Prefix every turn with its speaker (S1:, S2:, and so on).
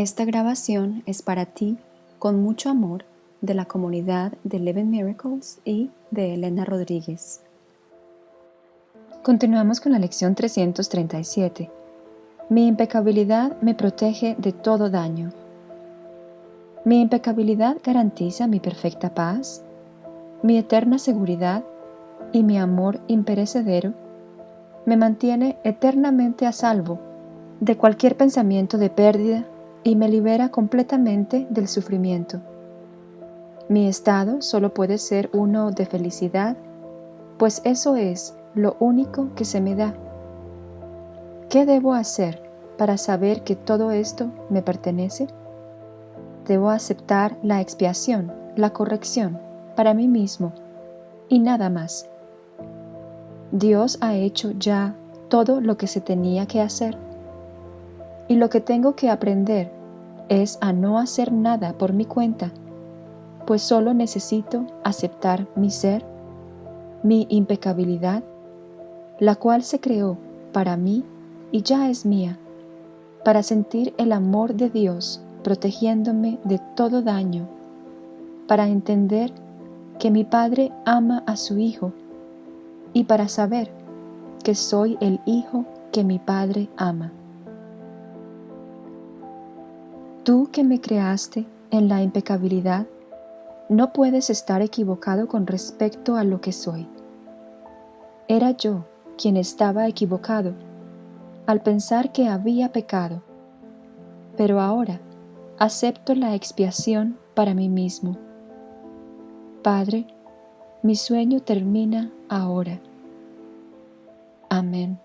S1: Esta grabación es para ti, con mucho amor, de la comunidad de Eleven Miracles y de Elena Rodríguez. Continuamos con la lección 337. Mi impecabilidad me protege de todo daño. Mi impecabilidad garantiza mi perfecta paz, mi eterna seguridad y mi amor imperecedero me mantiene eternamente a salvo de cualquier pensamiento de pérdida y me libera completamente del sufrimiento. Mi estado solo puede ser uno de felicidad, pues eso es lo único que se me da. ¿Qué debo hacer para saber que todo esto me pertenece? Debo aceptar la expiación, la corrección, para mí mismo, y nada más. Dios ha hecho ya todo lo que se tenía que hacer y lo que tengo que aprender es a no hacer nada por mi cuenta, pues solo necesito aceptar mi ser, mi impecabilidad, la cual se creó para mí y ya es mía, para sentir el amor de Dios protegiéndome de todo daño, para entender que mi Padre ama a su Hijo y para saber que soy el Hijo que mi Padre ama. Tú que me creaste en la impecabilidad, no puedes estar equivocado con respecto a lo que soy. Era yo quien estaba equivocado al pensar que había pecado, pero ahora acepto la expiación para mí mismo. Padre, mi sueño termina ahora. Amén.